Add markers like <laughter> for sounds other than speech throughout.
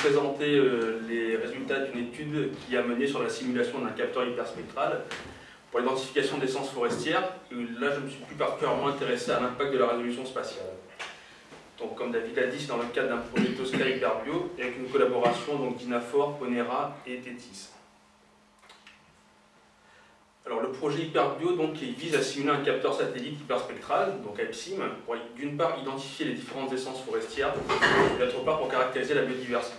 présenter euh, les résultats d'une étude qui a mené sur la simulation d'un capteur hyperspectral pour l'identification d'essences forestières. Là, je me suis plus particulièrement intéressé à l'impact de la résolution spatiale. Donc, comme David l'a dit, c'est dans le cadre d'un projet Tosca Hyperbio avec une collaboration d'Inafor, Ponera et Tétis. Alors le projet Hyperbio donc, vise à simuler un capteur satellite hyperspectral, donc AIPSIM, pour d'une part identifier les différentes essences forestières, et d'autre part pour caractériser la biodiversité.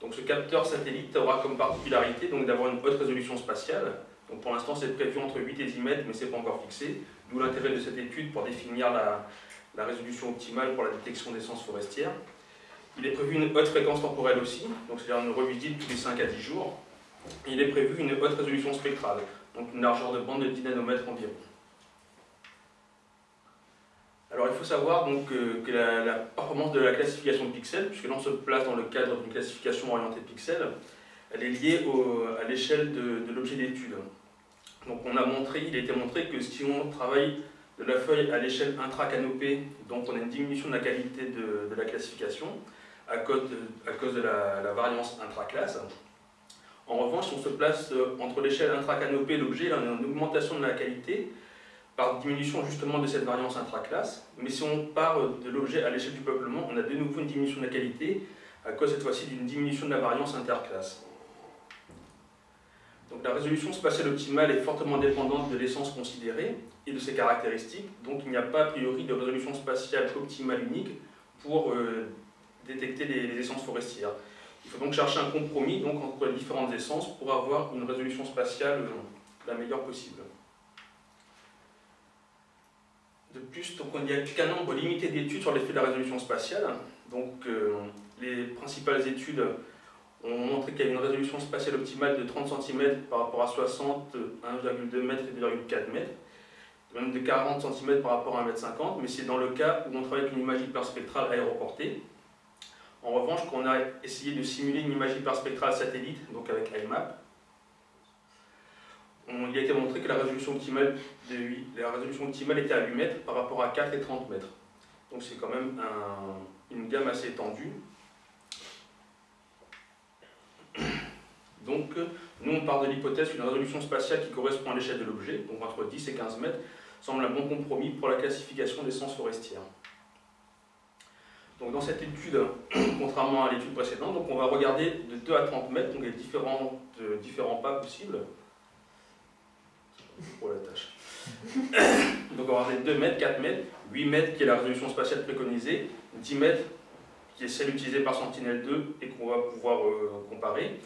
Donc ce capteur satellite aura comme particularité d'avoir une haute résolution spatiale. Donc pour l'instant c'est prévu entre 8 et 10 mètres, mais ce n'est pas encore fixé. D'où l'intérêt de cette étude pour définir la, résolution optimale pour la détection d'essences forestières. Il est prévu une haute fréquence temporelle aussi, c'est-à-dire une revisite tous les 5 à 10 jours. il est prévu une haute résolution spectrale, donc une largeur de bande de 10 nanomètres environ. Alors il faut savoir donc, que la, performance de la classification de pixels, puisque l'on se place dans le cadre d'une classification orientée pixels, elle est liée à l'échelle de, l'objet d'étude. Donc on a montré, il a été montré que si on travaille de la feuille à l'échelle intracanopée, donc on a une diminution de la qualité de, la classification à cause de, la variance intraclasse. En revanche, si on se place euh, entre l'échelle intracanopée et l'objet, on a une augmentation de la qualité par diminution justement de cette variance intraclasse. Mais si on part de l'objet à l'échelle du peuplement, on a de nouveau une diminution de la qualité à cause cette fois-ci d'une diminution de la variance interclasse. Donc la résolution spatiale optimale est fortement dépendante de l'essence considérée et de ses caractéristiques. Donc il n'y a pas a priori de résolution spatiale optimale unique pour euh, détecter les essences forestières. Il faut donc chercher un compromis donc, entre les différentes essences pour avoir une résolution spatiale euh, la meilleure possible. De plus, donc, il n'y a qu'un nombre limité d'études sur l'effet de la résolution spatiale. Donc, euh, les principales études ont montré qu'il y a une résolution spatiale optimale de 30 cm par rapport à 60, 1,2 m et 2,4 m, même de 40 cm par rapport à 1,50 m, mais c'est dans le cas où on travaille avec une image hyperspectrale aéroportée. En revanche, on a essayé de simuler une image hyperspectrale satellite, donc avec IMAP, il a été montré que la résolution optimale, de, la résolution optimale était à 8 mètres par rapport à 4 et 30 mètres. Donc c'est quand même une gamme assez étendue. Donc nous on part de l'hypothèse qu'une résolution spatiale qui correspond à l'échelle de l'objet, donc entre 10 et 15 mètres, semble un bon compromis pour la classification des sens forestières. Donc dans cette étude, <clears throat> contrairement à l'étude précédente, donc on va regarder de 2 à 30 mètres, donc les différents, différents pas possibles. Pour la tâche. <coughs> donc on va regarder 2 mètres, 4 mètres, 8 mètres qui est la résolution spatiale préconisée, 10 mètres qui est celle utilisée par Sentinel-2 et qu'on va pouvoir euh, comparer.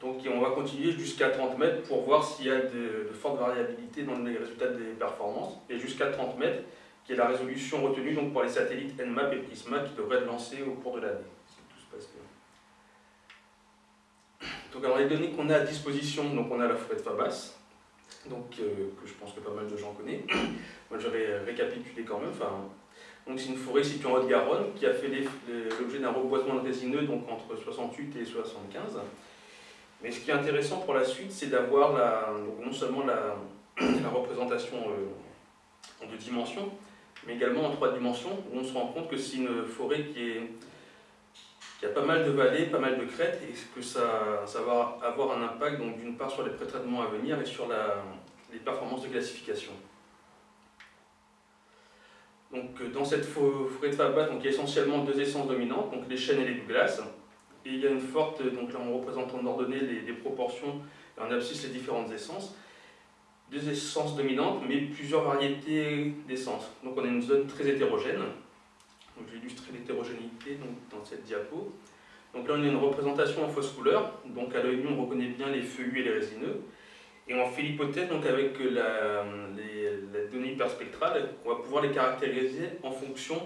Donc on va continuer jusqu'à 30 mètres pour voir s'il y a de, de fortes variabilités dans les résultats des performances. Et jusqu'à 30 mètres, qui est la résolution retenue donc, pour les satellites Nmap et Prisma qui devraient être lancés au cours de l'année. Donc alors les données qu'on a à disposition, donc on a la forêt de Fabas, donc, euh, que je pense que pas mal de gens connaissent. <coughs> Moi je vais récapituler quand même. Donc c'est une forêt située en Haute-Garonne qui a fait l'objet d'un reboisement résineux donc entre 68 et 75. Mais ce qui est intéressant pour la suite, c'est d'avoir non seulement <coughs> la, représentation euh, de dimension, mais également en trois dimensions, où on se rend compte que c'est une forêt qui, a pas mal de vallées, pas mal de crêtes, et que ça, va avoir un impact d'une part sur les pré-traitements à venir et sur les performances de classification. Donc, euh, dans cette forêt de Fabat, donc, il y a essentiellement deux essences dominantes, donc les chênes et les glaces. Et il y a une forte, donc là on représente en ordonnée les, les proportions, en abscisse les différentes essences deux essences dominantes, mais plusieurs variétés d'essences. Donc on a une zone très hétérogène. Donc j'ai illustré l'hétérogénéité dans cette diapo. Donc là on a une représentation en fausse couleur, donc à l'œil nu on reconnaît bien les feuillus et les résineux. Et on fait l'hypothèse donc avec la, les, données hyperspectrales qu'on va pouvoir les caractériser en fonction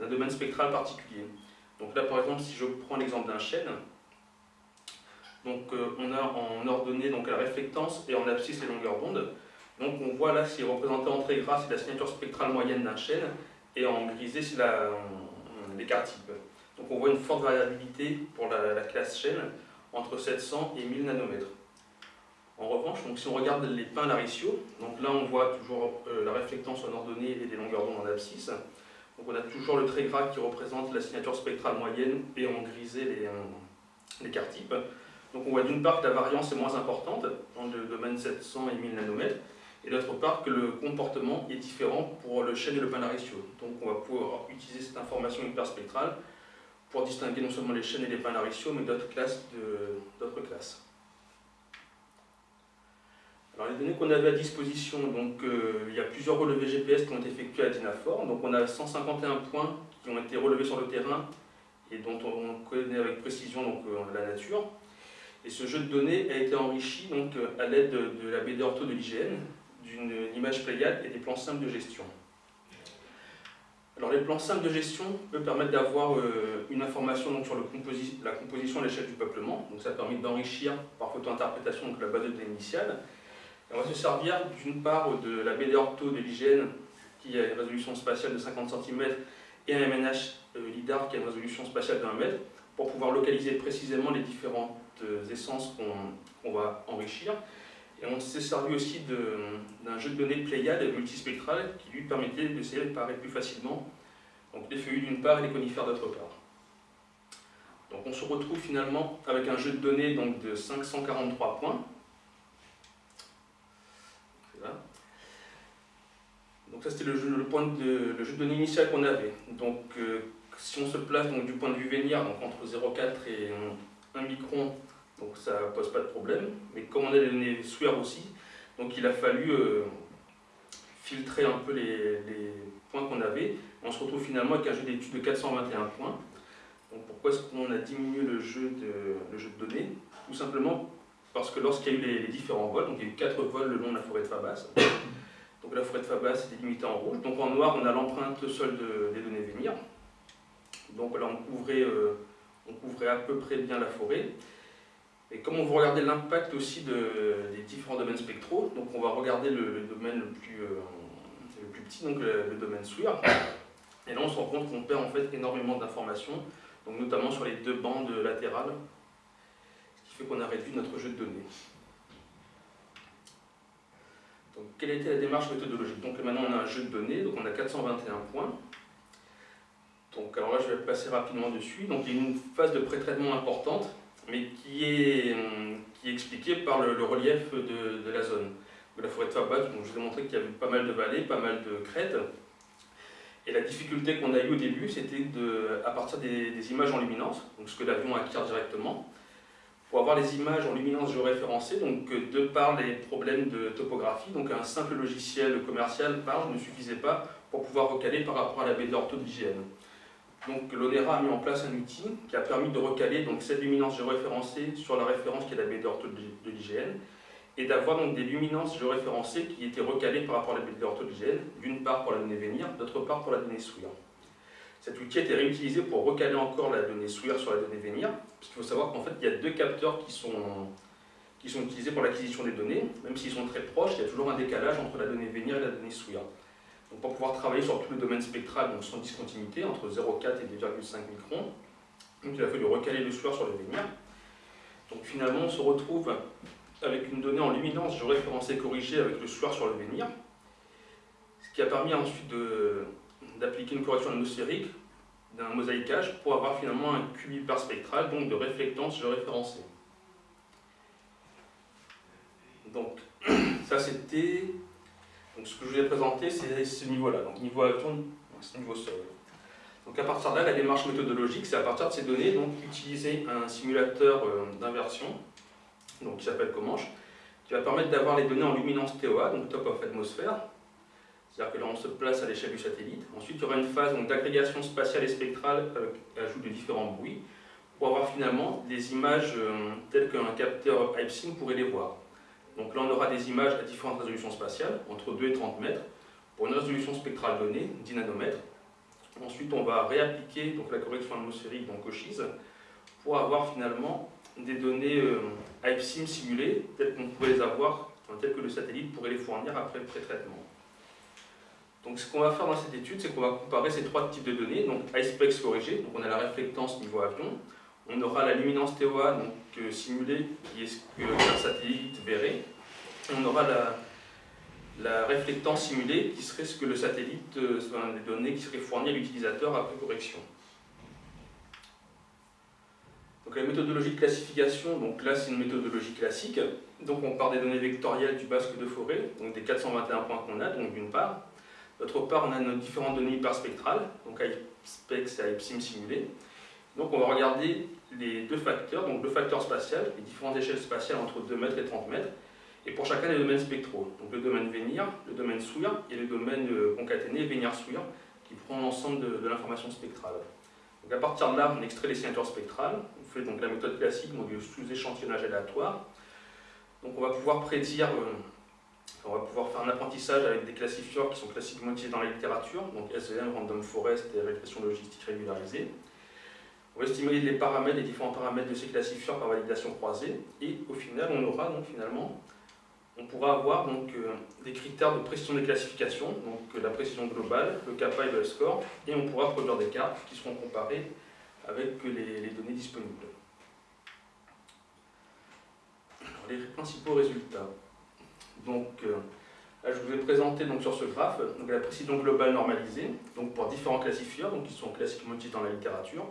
d'un domaine spectral particulier. Donc là par exemple si je prends l'exemple d'un chêne, donc euh, on a en ordonnée donc, la réflectance et en abscisse les longueurs d'onde. Donc on voit là, c'est représenté en très gras, c'est la signature spectrale moyenne d'un chêne, et en grisé, c'est l'écart type. Donc on voit une forte variabilité pour la, classe chêne, entre 700 et 1000 nanomètres. En revanche, donc si on regarde les pins lariciaux, donc là on voit toujours euh, la réflectance en ordonnée et les longueurs d'onde en abscisse. Donc on a toujours le très gras qui représente la signature spectrale moyenne et en grisé l'écart type. Donc on voit d'une part que la variance est moins importante dans le domaine 700 et 1000 nanomètres, et d'autre part que le comportement est différent pour le chêne et le ratio. Donc on va pouvoir utiliser cette information hyperspectrale pour distinguer non seulement les chaînes et les ratio, mais d'autres classes. d'autres classes. Alors les données qu'on avait à disposition, donc euh, il y a plusieurs relevés GPS qui ont été effectués à Dinafor. Donc on a 151 points qui ont été relevés sur le terrain et dont on connaît avec précision donc, euh, la nature. Et ce jeu de données a été enrichi donc, à l'aide de, la BD ortho de l'IGN, d'une image Pléiade et des plans simples de gestion. Alors les plans simples de gestion peuvent permettre d'avoir euh, une information donc, sur la composition à l'échelle du peuplement. Donc ça permet d'enrichir par photo-interprétation la base de données initiale. on va se servir d'une part de la BD ortho de l'IGN qui a une résolution spatiale de 50 cm et un MNH euh, LIDAR qui a une résolution spatiale de 1 mètre pour pouvoir localiser précisément les différentes essences qu'on va enrichir. Et on s'est servi aussi d'un jeu de données Pléiade multispectral qui lui permettait d'essayer de paraître plus facilement donc les feuillus d'une part et les conifères d'autre part. Donc on se retrouve finalement avec un jeu de données donc, de 543 points. Donc ça c'était le, jeu, de, de données initial qu'on avait. Donc euh, si on se place donc, du point de vue vénir, donc entre 0,4 et 1 micron, donc ça ne pose pas de problème. Mais comme on a des données SWIR aussi, donc il a fallu euh, filtrer un peu les, points qu'on avait. On se retrouve finalement avec un jeu d'études de 421 points. Donc pourquoi est-ce qu'on a diminué le jeu, de, données? Tout simplement parce que lorsqu'il y a eu les, différents vols, donc il y a eu 4 vols le long de la forêt de Fabas, donc la forêt de Fabas est délimitée en rouge. Donc en noir, on a l'empreinte sol des données venir. Donc là, on couvrait, euh, on couvrait à peu près bien la forêt. Et comme on veut regarder l'impact aussi des différents domaines spectraux, donc on va regarder le, domaine le plus, euh, le plus, petit, donc le, domaine SWIR. Et là on se rend compte qu'on perd en fait énormément d'informations, donc notamment sur les deux bandes latérales, ce qui fait qu'on a réduit notre jeu de données. Donc quelle était la démarche méthodologique? Donc maintenant on a un jeu de données, donc on a 421 points. Donc alors là je vais passer rapidement dessus. Donc il y a une phase de pré-traitement importante mais qui est, qui est expliqué par le, relief de, la zone. De la forêt de Fabat, je vous ai montré qu'il y avait pas mal de vallées, pas mal de crêtes. Et la difficulté qu'on a eue au début, c'était à partir des, images en luminance, donc ce que l'avion acquiert directement, pour avoir les images en luminance géoréférencées, donc de par les problèmes de topographie, donc un simple logiciel commercial ne suffisait pas pour pouvoir recaler par rapport à la baie d'ortho de. Donc l'ONERA a mis en place un outil qui a permis de recaler donc, cette luminance géoréférencée sur la référence qui est la baie d'ortho de l'IGN et d'avoir donc des luminances géoréférencées qui étaient recalées par rapport à la baie d'ortho de l'IGN, d'une part pour la donnée venir, d'autre part pour la donnée SWIR. Cet outil a été réutilisé pour recaler encore la donnée SWIR sur la donnée venir, puisqu'il faut savoir qu'en fait il y a deux capteurs qui sont, qui sont utilisés pour l'acquisition des données, même s'ils sont très proches, il y a toujours un décalage entre la donnée venir et la donnée SWIR. Donc pour pouvoir travailler sur tout le domaine spectral, donc sans discontinuité, entre 0,4 et 2,5 microns, donc il a fallu recaler le soir sur le vénir. Donc finalement, on se retrouve avec une donnée en luminance géoréférencée corrigée avec le soir sur le vénir, ce qui a permis ensuite d'appliquer une correction atmosphérique d'un mosaïquage pour avoir finalement un cube hyperspectral, donc de réflectance géoréférencée. Donc <clears throat> ça c'était donc ce que je vous ai présenté, c'est ce niveau-là, donc niveau avion, niveau sol. Donc à partir de là, la démarche méthodologique, c'est à partir de ces données, donc utiliser un simulateur euh, d'inversion, donc qui s'appelle Comanche, qui va permettre d'avoir les données en luminance TOA, donc top of atmosphère, c'est-à-dire que là on se place à l'échelle du satellite. Ensuite il y aura une phase d'agrégation spatiale et spectrale avec l'ajout de différents bruits, pour avoir finalement des images euh, telles qu'un capteur IPSIM pourrait les voir. Donc là, on aura des images à différentes résolutions spatiales, entre 2 et 30 mètres, pour une résolution spectrale donnée, 10 nanomètres. Ensuite, on va réappliquer donc, la correction atmosphérique, donc OSHIS, pour avoir finalement des données euh, IPSIM simulées, telles qu'on pourrait les avoir, telles que le satellite pourrait les fournir après le pré-traitement. Donc ce qu'on va faire dans cette étude, c'est qu'on va comparer ces trois types de données, donc ISPEX corrigé, donc on a la réflectance niveau avion, on aura la luminance TOA euh, simulée, qui est ce qu'un satellite verrait. on aura la, la réflectance simulée, qui serait ce que le satellite, euh, des données qui seraient fournies à l'utilisateur après correction. Donc la méthodologie de classification, donc là c'est une méthodologie classique. Donc on part des données vectorielles du basque de forêt, donc des 421 points qu'on a, donc d'une part. D'autre part, on a nos différentes données hyperspectrales, donc IPSPEX et IPSIM simulées. Donc on va regarder les deux facteurs, donc le facteur spatial, les différentes échelles spatiales entre 2 mètres et 30 mètres, et pour chacun des domaines spectraux, donc le domaine Vénir, le domaine SWIR et le domaine euh, concaténé Vénir-SWIR, qui prend l'ensemble de, l'information spectrale. Donc à partir de là, on extrait les signatures spectrales, on fait donc la méthode classique, donc du sous-échantillonnage aléatoire. Donc on va pouvoir prédire, euh, on va pouvoir faire un apprentissage avec des classifieurs qui sont classiquement utilisés dans la littérature, donc SVM, Random Forest et régression logistique régularisée. On va estimer les différents paramètres de ces classifieurs par validation croisée, et au final, on aura donc finalement on pourra avoir donc, euh, des critères de précision des classifications, donc euh, la précision globale, le kappa et le score, et on pourra produire des cartes qui seront comparées avec les, données disponibles. les principaux résultats. Donc, euh, là, je vous ai présenté donc, sur ce graphe la précision globale normalisée donc, pour différents classifieurs donc, qui sont classiquement utilisés dans la littérature,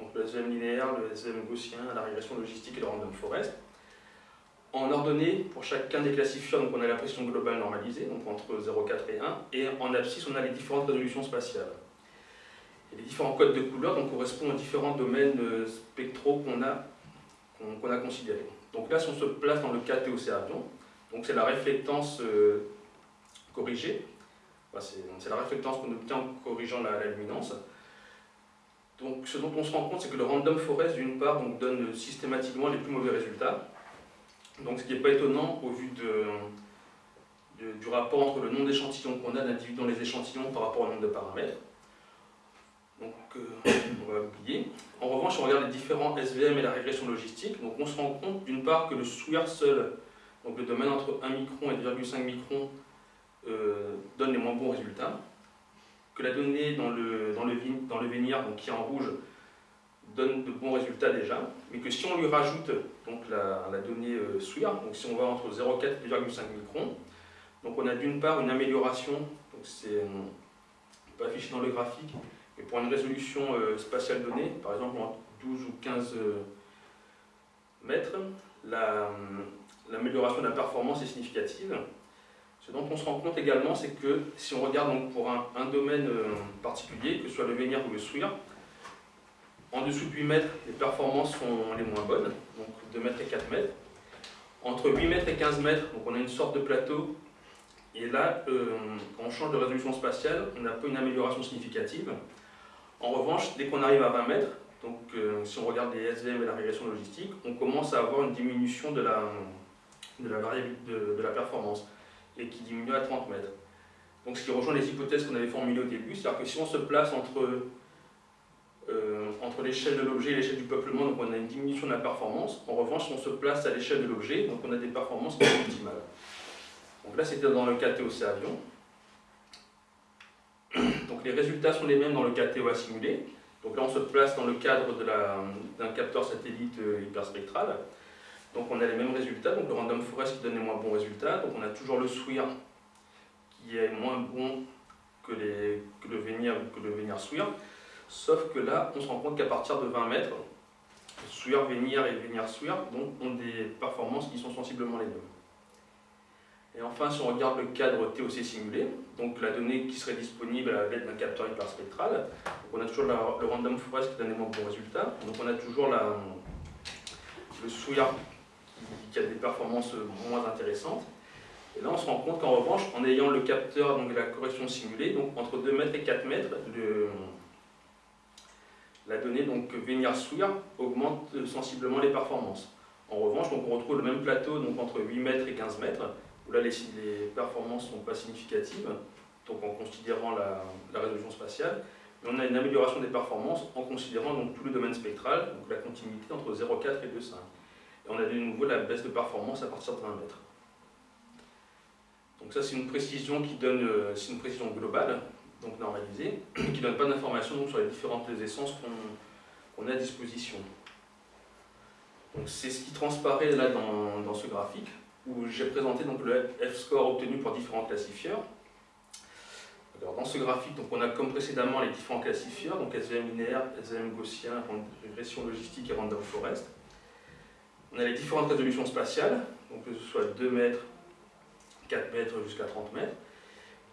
donc le SVM linéaire, le SVM gaussien, la régression logistique et le random forest. En ordonnée, pour chacun des classifieurs, donc on a la pression globale normalisée, donc entre 0,4 et 1, et en abscisse, on a les différentes résolutions spatiales. Et les différents codes de couleurs donc, correspondent aux différents domaines euh, spectraux qu'on a, a considérés. Donc là, si on se place dans le cas TOC avion, donc c'est la réflectance euh, corrigée, c'est la réflectance qu'on obtient en corrigeant la, luminance. Donc ce dont on se rend compte, c'est que le random forest, d'une part, donne systématiquement les plus mauvais résultats, donc ce qui n'est pas étonnant au vu du rapport entre le nombre d'échantillons qu'on a d'individus dans les échantillons par rapport au nombre de paramètres. Donc euh, on va oublier. En revanche, on regarde les différents SVM et la régression logistique, donc on se rend compte d'une part que le SWIR seul, donc le domaine entre 1 micron et 2,5 microns, euh, donne les moins bons résultats, que la donnée dans le, dans le, dans le donc qui est en rouge, donne de bons résultats déjà, mais que si on lui rajoute donc la, donnée euh, SWIR, donc si on va entre 0,4 et 2,5 microns, donc on a d'une part une amélioration, donc c'est pas affiché dans le graphique, mais pour une résolution euh, spatiale donnée, par exemple en 12 ou 15 euh, mètres, l'amélioration de la performance est significative. Ce dont on se rend compte également, c'est que si on regarde donc pour un, domaine particulier, que ce soit le Vénir ou le SWIR, en dessous de 8 mètres, les performances sont les moins bonnes, donc 2 mètres et 4 mètres. Entre 8 mètres et 15 mètres, donc on a une sorte de plateau. Et là, euh, quand on change de résolution spatiale, on n'a pas une amélioration significative. En revanche, dès qu'on arrive à 20 mètres, donc euh, si on regarde les SVM et la régression logistique, on commence à avoir une diminution de la, de la de, la performance, et qui diminue à 30 mètres. Donc ce qui rejoint les hypothèses qu'on avait formulées au début, c'est-à-dire que si on se place entre euh, entre l'échelle de l'objet et l'échelle du peuplement, donc on a une diminution de la performance. En revanche, on se place à l'échelle de l'objet, donc on a des performances qui sont optimales. Donc là, c'était dans le cas TOC avion. Donc les résultats sont les mêmes dans le cas TOA simulé. Donc là, on se place dans le cadre d'un capteur satellite euh, hyperspectral. Donc on a les mêmes résultats, donc le random forest qui donne les moins bons résultats. Donc on a toujours le SWIR qui est moins bon que, les, que le Vénir que le Vénir SWIR. Sauf que là, on se rend compte qu'à partir de 20 mètres, SWIR, Vénir et Vénir SWIR ont des performances qui sont sensiblement les mêmes. Et enfin, si on regarde le cadre TOC simulé, donc la donnée qui serait disponible à l'aide d'un capteur hyperspectral, on a toujours le random forest qui donne des moins bons résultats, donc on a toujours le SWIR qui, a des performances moins intéressantes. Et là, on se rend compte qu'en revanche, en ayant le capteur, donc la correction simulée, donc entre 2 mètres et 4 mètres, la donnée donc SWIR augmente sensiblement les performances. En revanche, donc, on retrouve le même plateau donc, entre 8 mètres et 15 mètres, où là les, performances ne sont pas significatives, donc en considérant la, résolution spatiale, mais on a une amélioration des performances en considérant donc, tout le domaine spectral, donc la continuité entre 0,4 et 2,5. Et on a de nouveau la baisse de performance à partir de 20 mètres. Donc ça c'est une précision qui donne, euh, c'est une précision globale, donc normalisé, <clears throat> qui ne donne pas d'informations sur les différentes essences qu'on a à disposition. Donc c'est ce qui transparaît là dans, ce graphique, où j'ai présenté donc le F-score obtenu pour différents classifieurs. Alors, dans ce graphique, donc, on a comme précédemment les différents classifieurs, donc SVM linéaire, SVM gaussien, régression logistique et random forest. On a les différentes résolutions spatiales, que ce soit 2 mètres, 4 mètres jusqu'à 30 mètres.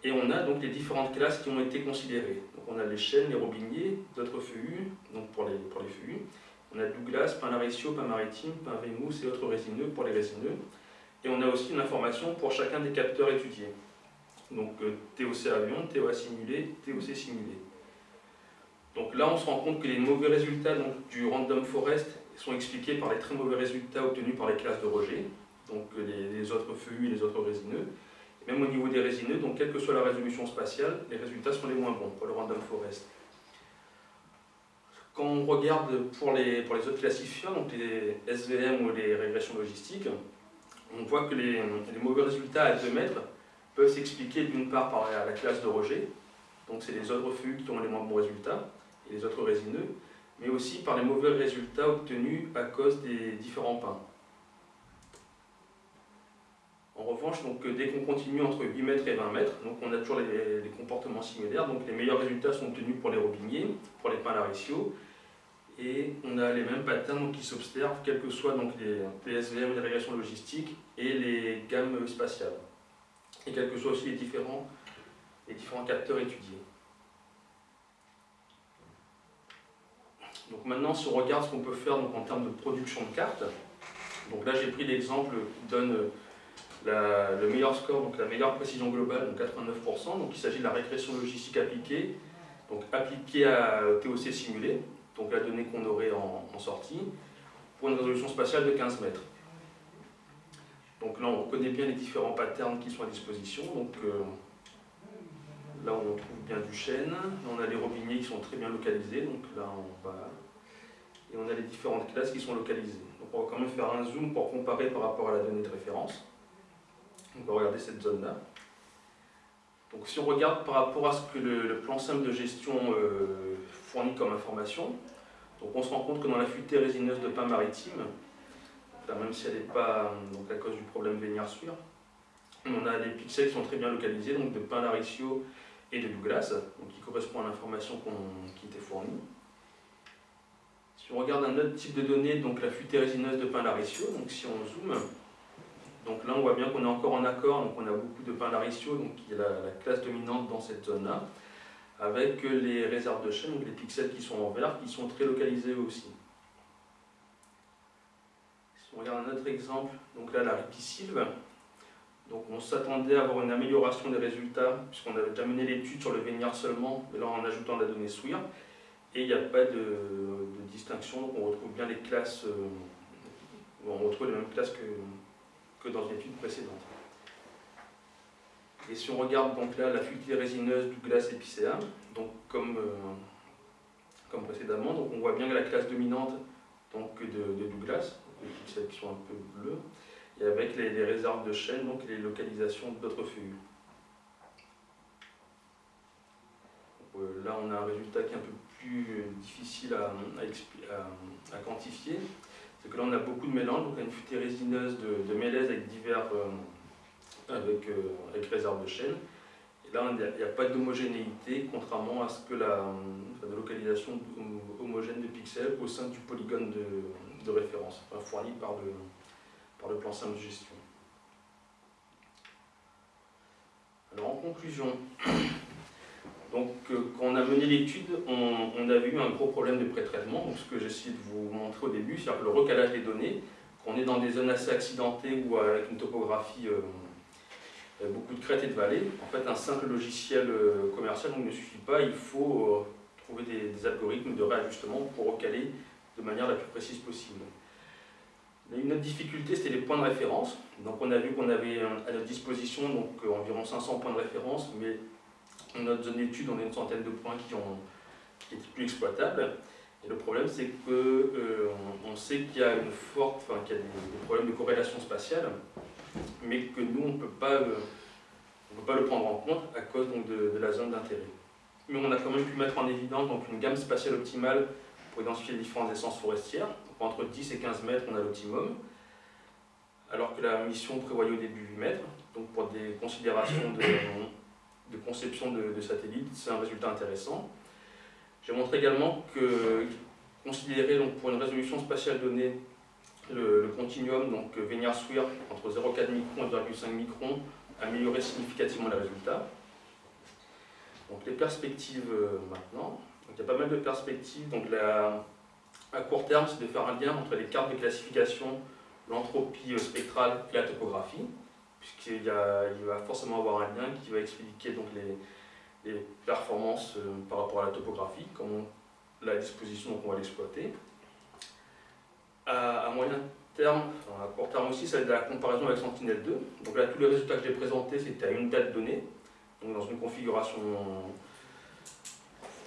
Et on a donc les différentes classes qui ont été considérées. Donc on a les chênes, les robiniers, d'autres feuillus, donc pour les, pour feuillus. On a Douglas, pain laricio, pain maritime, pain vémousse et autres résineux pour les résineux. Et on a aussi une information pour chacun des capteurs étudiés. Donc euh, TOC avion, TOA simulé, TOC simulé. Donc là, on se rend compte que les mauvais résultats du random forest sont expliqués par les très mauvais résultats obtenus par les classes de rejet, donc les, les autres feuillus et les autres résineux. Même au niveau des résineux, donc quelle que soit la résolution spatiale, les résultats sont les moins bons pour le random forest. Quand on regarde pour les, autres classifiants, donc les SVM ou les régressions logistiques, on voit que les, mauvais résultats à 2 mètres peuvent s'expliquer d'une part par la, classe de rejet, donc c'est les autres feuilles qui ont les moins bons résultats, et les autres résineux, mais aussi par les mauvais résultats obtenus à cause des différents pains. En revanche, donc, dès qu'on continue entre 8 mètres et 20 mètres, donc on a toujours les, comportements similaires. Donc les meilleurs résultats sont obtenus pour les robiniers, pour les pins lariciaux, et on a les mêmes patterns qui s'observent, quels que soient donc, les PSVM, les régressions logistiques et les gammes spatiales, et quels que soient aussi les différents, les différents capteurs étudiés. Donc maintenant, si on regarde ce qu'on peut faire donc, en termes de production de cartes, donc là j'ai pris l'exemple qui donne le meilleur score, donc la meilleure précision globale, donc 89%. Donc il s'agit de la régression logistique appliquée, donc appliquée à TOC simulé, donc la donnée qu'on aurait en, sortie, pour une résolution spatiale de 15 mètres. Donc là, on reconnaît bien les différents patterns qui sont à disposition. Donc euh, là, on trouve bien du chêne. on a les robiniers qui sont très bien localisés. Donc là, on va et on a les différentes classes qui sont localisées. On va quand même faire un zoom pour comparer par rapport à la donnée de référence. On va regarder cette zone-là. Donc si on regarde par rapport à ce que le, plan simple de gestion euh, fournit comme information, donc on se rend compte que dans la futée résineuse de pain maritime, même si elle n'est pas donc à cause du problème Vénière-Suire, on a des pixels qui sont très bien localisés, donc de pain laricio et de Douglas, donc qui correspond à l'information qui était fournie. Si on regarde un autre type de données, donc la futée résineuse de pain laricio, donc si on zoome, donc là, on voit bien qu'on est encore en accord, donc on a beaucoup de pain laricio, donc qui est la, classe dominante dans cette zone-là, avec les réserves de chaîne, donc les pixels qui sont en vert, qui sont très localisés aussi. Si on regarde un autre exemple, donc là, la ripisylve, donc on s'attendait à avoir une amélioration des résultats, puisqu'on avait déjà mené l'étude sur le Véniard seulement, mais là en ajoutant la donnée SWIR, et il n'y a pas de, distinction, donc on retrouve bien les classes, euh, on retrouve les mêmes classes que, dans une étude précédente. Et si on regarde donc là la fuité résineuse Douglas épicéa, donc comme, euh, précédemment, on voit bien que la classe dominante donc, de, Douglas, les pixels qui sont un peu bleus, et avec les, réserves de chaîne, donc les localisations d'autres feuilles. Euh, là on a un résultat qui est un peu plus difficile à, quantifier, c'est que là on a beaucoup de mélanges, donc on a une futée résineuse de, de avec divers, euh, avec, euh, de chaîne. Et là il n'y a, pas d'homogénéité, contrairement à ce que la localisation homogène de pixels au sein du polygone de, de référence, fourni par le, par le plan simple de gestion. Alors en conclusion, <coughs> donc, euh, quand on a mené l'étude, on, avait eu un gros problème de pré-traitement. Donc, ce que j'essaie de vous montrer au début, c'est-à-dire le recalage des données, qu'on est dans des zones assez accidentées ou avec une topographie, euh, beaucoup de crêtes et de vallées. En fait, un simple logiciel euh, commercial ne suffit pas. Il faut trouver des, algorithmes de réajustement pour recaler de manière la plus précise possible. Une autre difficulté, c'était les points de référence. Donc, on a vu qu'on avait à notre disposition donc, environ 500 points de référence, mais dans notre zone d'étude, on a une centaine de points qui, ont, étaient plus exploitables. Et le problème, c'est qu'on euh, on sait qu'il y a une forte, enfin, des, problèmes de corrélation spatiale, mais que nous, on ne peut pas le prendre en compte à cause de, la zone d'intérêt. Mais on a quand même pu mettre en évidence une gamme spatiale optimale pour identifier les différentes essences forestières. Entre 10 et 15 mètres, on a l'optimum, alors que la mission prévoyait au début 8 mètres. Donc pour des considérations de conception de, satellites, c'est un résultat intéressant. J'ai montré également que considérer donc, pour une résolution spatiale donnée le, continuum, donc Vénier-Sweer, entre 0,4 microns et 0,5 microns, améliorait significativement les résultats. Donc les perspectives euh, maintenant. il y a pas mal de perspectives. Donc à court terme, c'est de faire un lien entre les cartes de classification, l'entropie euh, spectrale et la topographie, puisqu'il il va forcément avoir un lien qui va expliquer donc, les, performances euh, par rapport à la topographie, comment la disposition qu'on va l'exploiter. À, moyen terme, à court terme aussi, être de la comparaison avec Sentinel-2. Donc là, tous les résultats que j'ai présentés, c'était à une date donnée, donc dans une configuration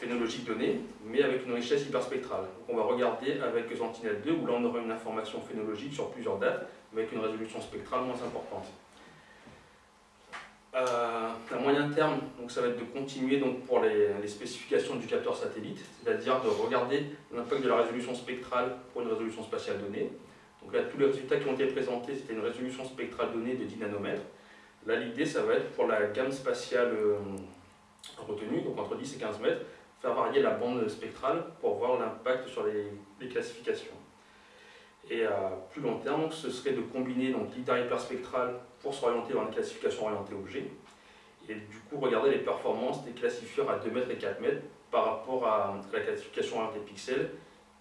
phénologique donnée, mais avec une richesse hyperspectrale. Donc on va regarder avec Sentinel-2, où là on aura une information phénologique sur plusieurs dates, mais avec une résolution spectrale moins importante. Euh, à moyen terme, donc ça va être de continuer donc, pour les, spécifications du capteur satellite, c'est-à-dire de regarder l'impact de la résolution spectrale pour une résolution spatiale donnée. Donc là, tous les résultats qui ont été présentés, c'était une résolution spectrale donnée de 10 nanomètres. Là, l'idée, ça va être pour la gamme spatiale euh, retenue, donc entre 10 et 15 mètres, faire varier la bande spectrale pour voir l'impact sur les, classifications. Et à plus long terme, ce serait de combiner l'ITAR hyperspectral pour s'orienter vers une classification orientée objet, et du coup regarder les performances des classifieurs à 2 mètres et 4 mètres par rapport à la classification orientée pixel,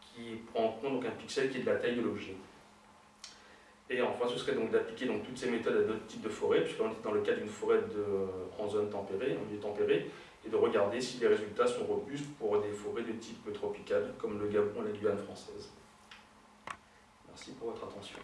qui prend en compte donc un pixel qui est de la taille de l'objet. Et enfin, ce serait donc d'appliquer toutes ces méthodes à d'autres types de forêts, puisqu'on est dans le cas d'une forêt de, en zone tempérée, en milieu tempéré, et de regarder si les résultats sont robustes pour des forêts de type tropical, comme le Gabon et la Guyane française. Merci pour votre attention.